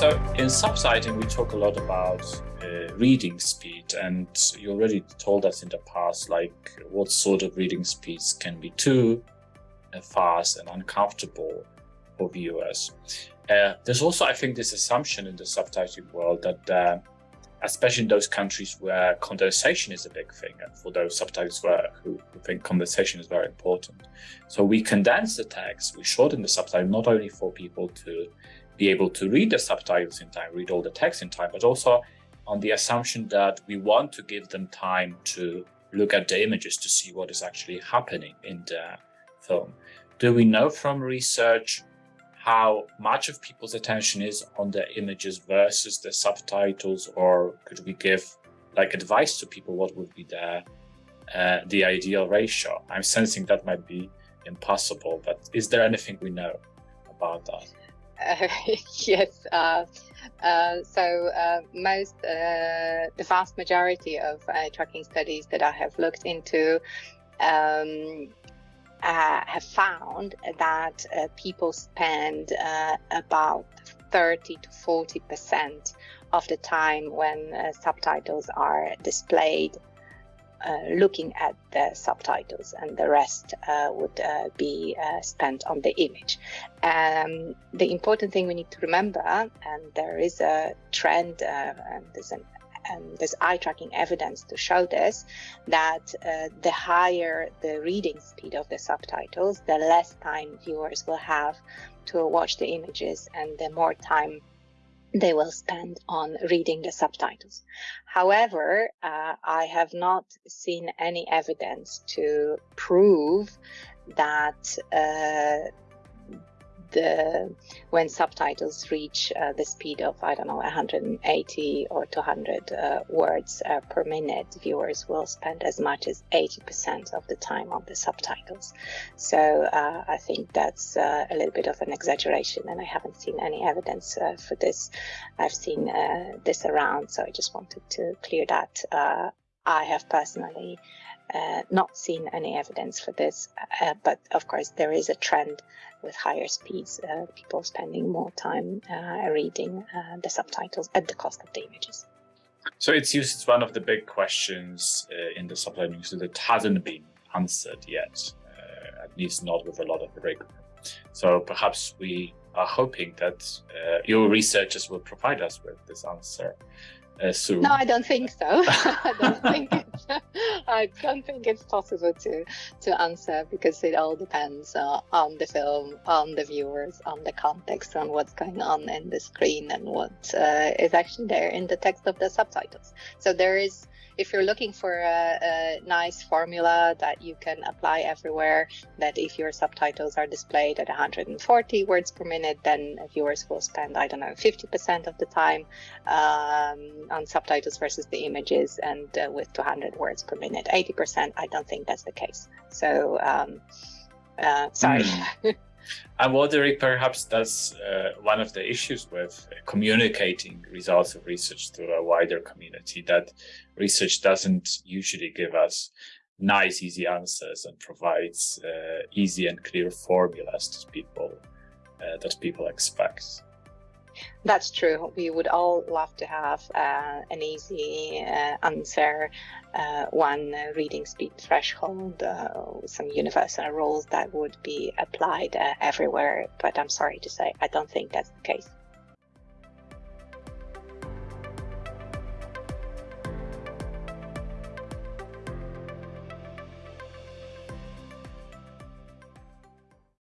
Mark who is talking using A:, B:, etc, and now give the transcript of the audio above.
A: So in subtitling, we talk a lot about uh, reading speed, and you already told us in the past, like what sort of reading speeds can be too uh, fast and uncomfortable for viewers. Uh, there's also, I think, this assumption in the subtitling world that, uh, especially in those countries where condensation is a big thing, and for those subtitles who, who think condensation is very important. So we condense the text, we shorten the subtitle, not only for people to be able to read the subtitles in time, read all the text in time, but also on the assumption that we want to give them time to look at the images to see what is actually happening in the film. Do we know from research how much of people's attention is on the images versus the subtitles, or could we give like advice to people what would be the uh, the ideal ratio? I'm sensing that might be impossible, but is there anything we know about that?
B: Uh, yes. Uh, uh, so uh, most, uh, the vast majority of uh, tracking studies that I have looked into um, have found that people spend about 30 to 40 percent of the time when subtitles are displayed looking at the subtitles and the rest uh, would uh, be uh, spent on the image. Um, the important thing we need to remember, and there is a trend, uh, and there's an there's eye tracking evidence to show this, that uh, the higher the reading speed of the subtitles, the less time viewers will have to watch the images and the more time they will spend on reading the subtitles. However, uh, I have not seen any evidence to prove that uh, the when subtitles reach uh, the speed of I don't know 180 or 200 uh, words uh, per minute, viewers will spend as much as 80% of the time on the subtitles. So uh, I think that's uh, a little bit of an exaggeration, and I haven't seen any evidence uh, for this. I've seen this around, so I just wanted to clear that. I have personally uh, not seen any evidence for this, uh, but of course there is a trend with higher speeds, uh, people spending more time uh, reading uh, the subtitles at the cost of the images.
A: So it's used as one of the big questions uh, in the subtitling that hasn't been answered yet, at least not with a lot of rigor. So perhaps we are hoping that your researchers will provide us with this answer
B: soon. No, I don't think so. I don't think it's, I don't think it's possible to to answer because it all depends uh, on the film, on the viewers, on the context, on what's going on in the screen, and what uh, is actually there in the text of the subtitles. So there is if you're looking for a, a, nice formula that you can apply everywhere, that if your subtitles are displayed at 140 words per minute, then viewers will spend, I don't know, 50% of the time um, on subtitles versus the images, and uh, with 200 words per minute, 80%, I don't think that's the case. So, um, uh, sorry. Mm.
A: I'm wondering perhaps that's uh, one of the issues with communicating results of research to a wider community, that research doesn't usually give us nice, easy answers and provides uh, easy and clear formulas to people uh, that people expect.
B: That's true. We would all love to have uh, an easy uh, answer, uh, one reading speed threshold, uh, some universal rules that would be applied uh, everywhere. But I'm sorry to say, I don't think that's the case.